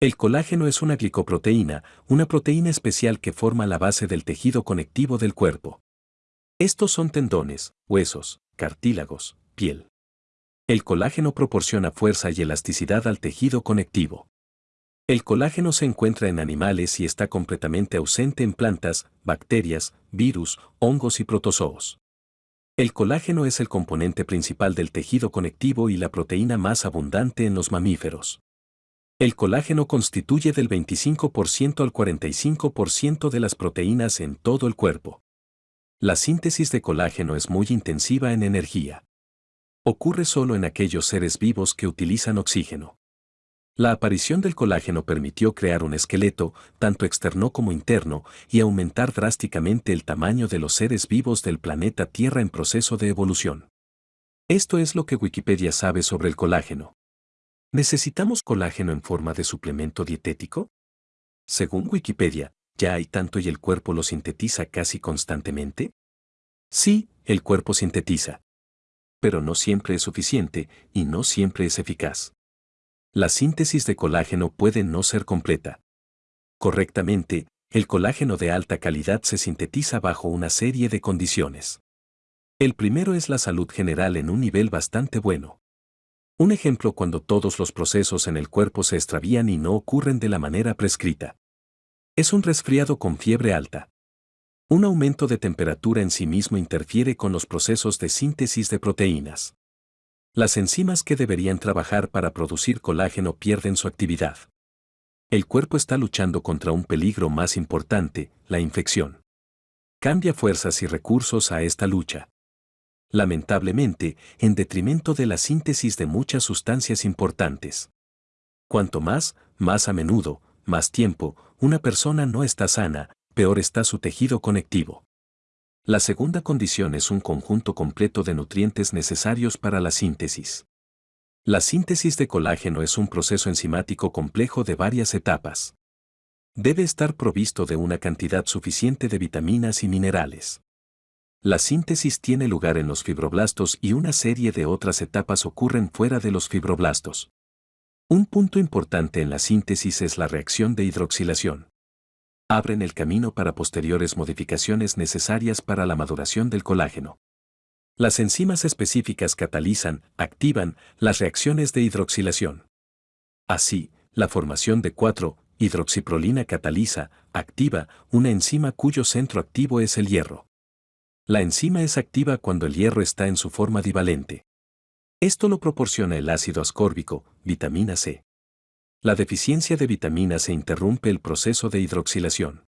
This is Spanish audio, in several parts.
El colágeno es una glicoproteína, una proteína especial que forma la base del tejido conectivo del cuerpo. Estos son tendones, huesos, cartílagos, piel. El colágeno proporciona fuerza y elasticidad al tejido conectivo. El colágeno se encuentra en animales y está completamente ausente en plantas, bacterias, virus, hongos y protozoos. El colágeno es el componente principal del tejido conectivo y la proteína más abundante en los mamíferos. El colágeno constituye del 25% al 45% de las proteínas en todo el cuerpo. La síntesis de colágeno es muy intensiva en energía. Ocurre solo en aquellos seres vivos que utilizan oxígeno. La aparición del colágeno permitió crear un esqueleto, tanto externo como interno, y aumentar drásticamente el tamaño de los seres vivos del planeta Tierra en proceso de evolución. Esto es lo que Wikipedia sabe sobre el colágeno. ¿Necesitamos colágeno en forma de suplemento dietético? Según Wikipedia, ¿ya hay tanto y el cuerpo lo sintetiza casi constantemente? Sí, el cuerpo sintetiza. Pero no siempre es suficiente y no siempre es eficaz la síntesis de colágeno puede no ser completa. Correctamente, el colágeno de alta calidad se sintetiza bajo una serie de condiciones. El primero es la salud general en un nivel bastante bueno. Un ejemplo cuando todos los procesos en el cuerpo se extravían y no ocurren de la manera prescrita. Es un resfriado con fiebre alta. Un aumento de temperatura en sí mismo interfiere con los procesos de síntesis de proteínas. Las enzimas que deberían trabajar para producir colágeno pierden su actividad. El cuerpo está luchando contra un peligro más importante, la infección. Cambia fuerzas y recursos a esta lucha. Lamentablemente, en detrimento de la síntesis de muchas sustancias importantes. Cuanto más, más a menudo, más tiempo, una persona no está sana, peor está su tejido conectivo. La segunda condición es un conjunto completo de nutrientes necesarios para la síntesis. La síntesis de colágeno es un proceso enzimático complejo de varias etapas. Debe estar provisto de una cantidad suficiente de vitaminas y minerales. La síntesis tiene lugar en los fibroblastos y una serie de otras etapas ocurren fuera de los fibroblastos. Un punto importante en la síntesis es la reacción de hidroxilación abren el camino para posteriores modificaciones necesarias para la maduración del colágeno. Las enzimas específicas catalizan, activan, las reacciones de hidroxilación. Así, la formación de 4-hidroxiprolina cataliza, activa, una enzima cuyo centro activo es el hierro. La enzima es activa cuando el hierro está en su forma divalente. Esto lo proporciona el ácido ascórbico, vitamina C. La deficiencia de vitamina se interrumpe el proceso de hidroxilación.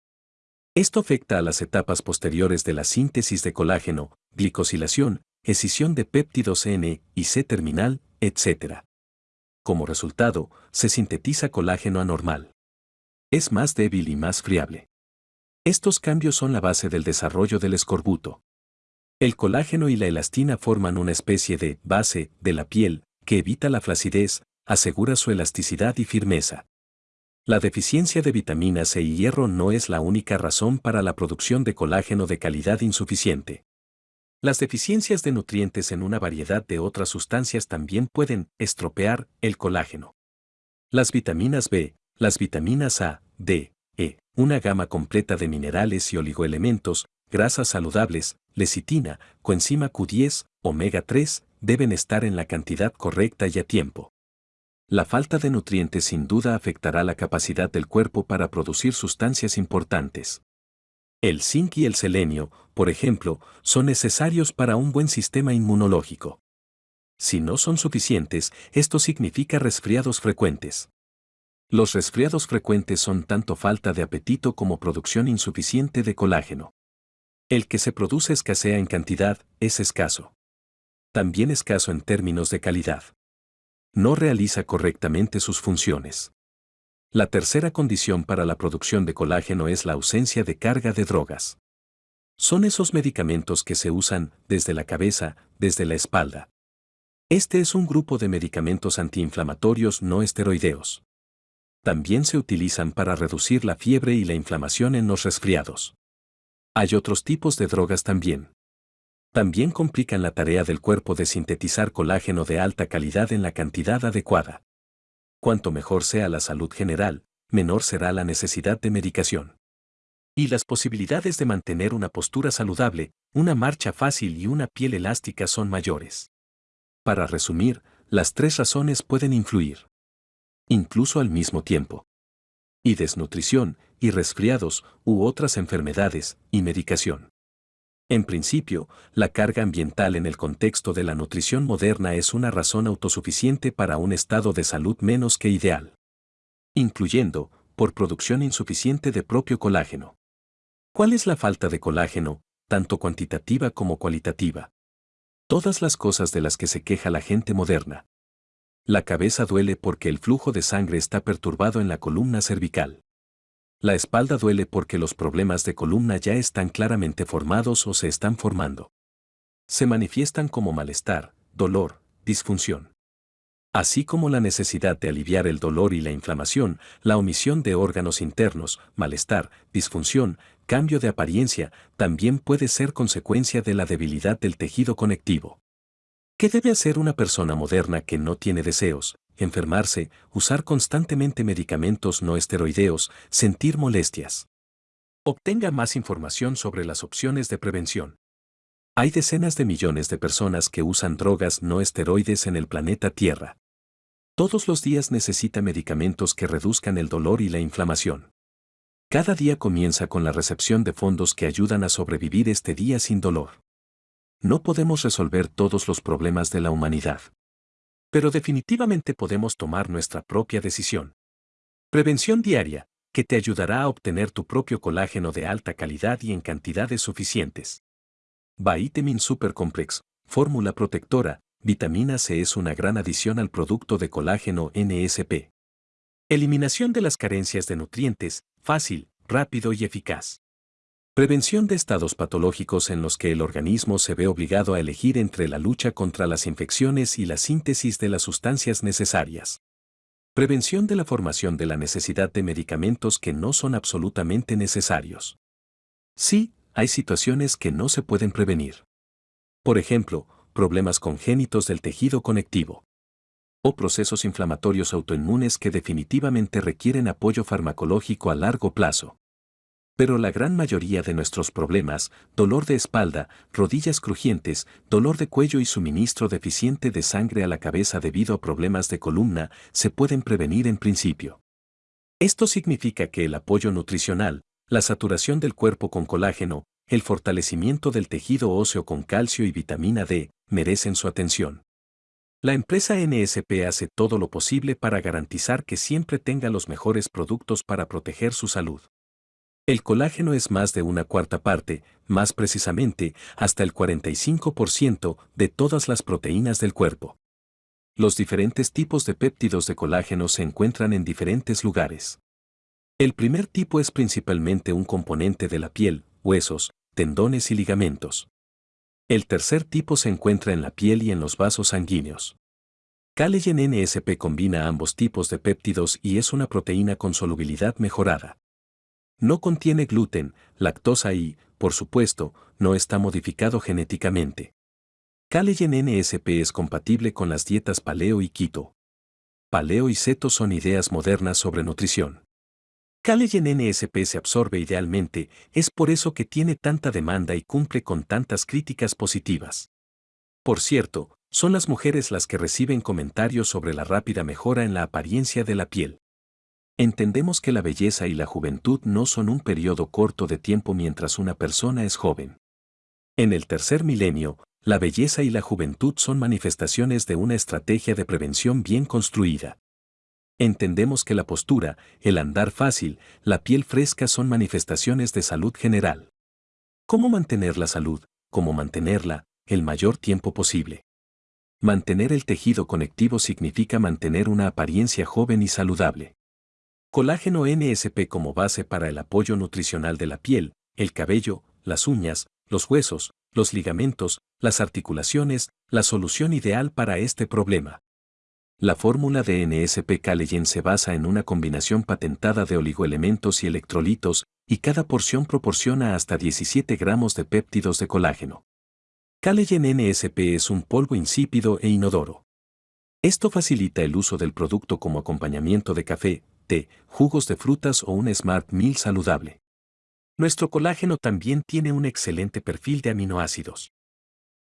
Esto afecta a las etapas posteriores de la síntesis de colágeno, glicosilación, escisión de péptidos N y C terminal, etc. Como resultado, se sintetiza colágeno anormal. Es más débil y más friable. Estos cambios son la base del desarrollo del escorbuto. El colágeno y la elastina forman una especie de base de la piel que evita la flacidez, asegura su elasticidad y firmeza. La deficiencia de vitamina C y hierro no es la única razón para la producción de colágeno de calidad insuficiente. Las deficiencias de nutrientes en una variedad de otras sustancias también pueden estropear el colágeno. Las vitaminas B, las vitaminas A, D, E, una gama completa de minerales y oligoelementos, grasas saludables, lecitina, coenzima Q10, omega 3, deben estar en la cantidad correcta y a tiempo. La falta de nutrientes sin duda afectará la capacidad del cuerpo para producir sustancias importantes. El zinc y el selenio, por ejemplo, son necesarios para un buen sistema inmunológico. Si no son suficientes, esto significa resfriados frecuentes. Los resfriados frecuentes son tanto falta de apetito como producción insuficiente de colágeno. El que se produce escasea en cantidad, es escaso. También escaso en términos de calidad no realiza correctamente sus funciones. La tercera condición para la producción de colágeno es la ausencia de carga de drogas. Son esos medicamentos que se usan desde la cabeza, desde la espalda. Este es un grupo de medicamentos antiinflamatorios no esteroideos. También se utilizan para reducir la fiebre y la inflamación en los resfriados. Hay otros tipos de drogas también también complican la tarea del cuerpo de sintetizar colágeno de alta calidad en la cantidad adecuada. Cuanto mejor sea la salud general, menor será la necesidad de medicación. Y las posibilidades de mantener una postura saludable, una marcha fácil y una piel elástica son mayores. Para resumir, las tres razones pueden influir. Incluso al mismo tiempo. Y desnutrición, y resfriados, u otras enfermedades, y medicación. En principio, la carga ambiental en el contexto de la nutrición moderna es una razón autosuficiente para un estado de salud menos que ideal. Incluyendo, por producción insuficiente de propio colágeno. ¿Cuál es la falta de colágeno, tanto cuantitativa como cualitativa? Todas las cosas de las que se queja la gente moderna. La cabeza duele porque el flujo de sangre está perturbado en la columna cervical. La espalda duele porque los problemas de columna ya están claramente formados o se están formando. Se manifiestan como malestar, dolor, disfunción. Así como la necesidad de aliviar el dolor y la inflamación, la omisión de órganos internos, malestar, disfunción, cambio de apariencia, también puede ser consecuencia de la debilidad del tejido conectivo. ¿Qué debe hacer una persona moderna que no tiene deseos, enfermarse, usar constantemente medicamentos no esteroideos, sentir molestias. Obtenga más información sobre las opciones de prevención. Hay decenas de millones de personas que usan drogas no esteroides en el planeta Tierra. Todos los días necesita medicamentos que reduzcan el dolor y la inflamación. Cada día comienza con la recepción de fondos que ayudan a sobrevivir este día sin dolor. No podemos resolver todos los problemas de la humanidad. Pero definitivamente podemos tomar nuestra propia decisión. Prevención diaria, que te ayudará a obtener tu propio colágeno de alta calidad y en cantidades suficientes. Vitamin Super Complex, fórmula protectora, vitamina C es una gran adición al producto de colágeno NSP. Eliminación de las carencias de nutrientes, fácil, rápido y eficaz. Prevención de estados patológicos en los que el organismo se ve obligado a elegir entre la lucha contra las infecciones y la síntesis de las sustancias necesarias. Prevención de la formación de la necesidad de medicamentos que no son absolutamente necesarios. Sí, hay situaciones que no se pueden prevenir. Por ejemplo, problemas congénitos del tejido conectivo. O procesos inflamatorios autoinmunes que definitivamente requieren apoyo farmacológico a largo plazo. Pero la gran mayoría de nuestros problemas, dolor de espalda, rodillas crujientes, dolor de cuello y suministro deficiente de sangre a la cabeza debido a problemas de columna, se pueden prevenir en principio. Esto significa que el apoyo nutricional, la saturación del cuerpo con colágeno, el fortalecimiento del tejido óseo con calcio y vitamina D, merecen su atención. La empresa NSP hace todo lo posible para garantizar que siempre tenga los mejores productos para proteger su salud. El colágeno es más de una cuarta parte, más precisamente, hasta el 45% de todas las proteínas del cuerpo. Los diferentes tipos de péptidos de colágeno se encuentran en diferentes lugares. El primer tipo es principalmente un componente de la piel, huesos, tendones y ligamentos. El tercer tipo se encuentra en la piel y en los vasos sanguíneos. Collagen NSP combina ambos tipos de péptidos y es una proteína con solubilidad mejorada. No contiene gluten, lactosa y, por supuesto, no está modificado genéticamente. Collagen NSP es compatible con las dietas paleo y keto. Paleo y ceto son ideas modernas sobre nutrición. Collagen NSP se absorbe idealmente, es por eso que tiene tanta demanda y cumple con tantas críticas positivas. Por cierto, son las mujeres las que reciben comentarios sobre la rápida mejora en la apariencia de la piel. Entendemos que la belleza y la juventud no son un periodo corto de tiempo mientras una persona es joven. En el tercer milenio, la belleza y la juventud son manifestaciones de una estrategia de prevención bien construida. Entendemos que la postura, el andar fácil, la piel fresca son manifestaciones de salud general. ¿Cómo mantener la salud? ¿Cómo mantenerla el mayor tiempo posible? Mantener el tejido conectivo significa mantener una apariencia joven y saludable. Colágeno NSP como base para el apoyo nutricional de la piel, el cabello, las uñas, los huesos, los ligamentos, las articulaciones, la solución ideal para este problema. La fórmula de NSP Collagen se basa en una combinación patentada de oligoelementos y electrolitos, y cada porción proporciona hasta 17 gramos de péptidos de colágeno. Collagen NSP es un polvo insípido e inodoro. Esto facilita el uso del producto como acompañamiento de café, té, jugos de frutas o un Smart Meal saludable. Nuestro colágeno también tiene un excelente perfil de aminoácidos.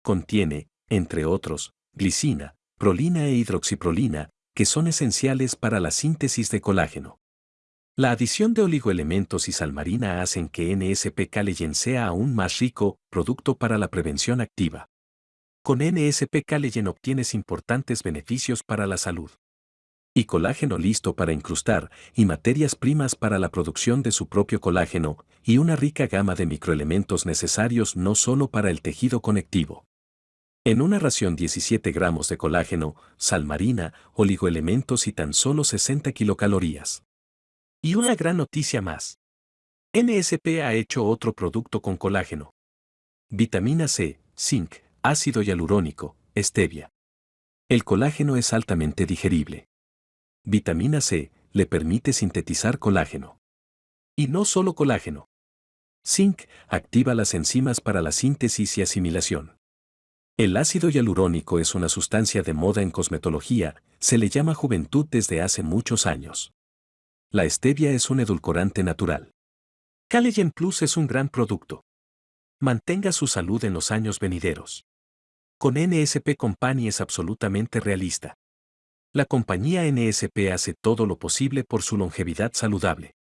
Contiene, entre otros, glicina, prolina e hidroxiprolina, que son esenciales para la síntesis de colágeno. La adición de oligoelementos y salmarina hacen que NSP Caleyen sea aún más rico producto para la prevención activa. Con NSP Caleyen obtienes importantes beneficios para la salud. Y colágeno listo para incrustar y materias primas para la producción de su propio colágeno y una rica gama de microelementos necesarios no solo para el tejido conectivo. En una ración 17 gramos de colágeno, sal marina, oligoelementos y tan solo 60 kilocalorías. Y una gran noticia más. NSP ha hecho otro producto con colágeno. Vitamina C, zinc, ácido hialurónico, stevia. El colágeno es altamente digerible. Vitamina C le permite sintetizar colágeno. Y no solo colágeno. Zinc activa las enzimas para la síntesis y asimilación. El ácido hialurónico es una sustancia de moda en cosmetología, se le llama juventud desde hace muchos años. La stevia es un edulcorante natural. Caleyen Plus es un gran producto. Mantenga su salud en los años venideros. Con NSP Company es absolutamente realista. La compañía NSP hace todo lo posible por su longevidad saludable.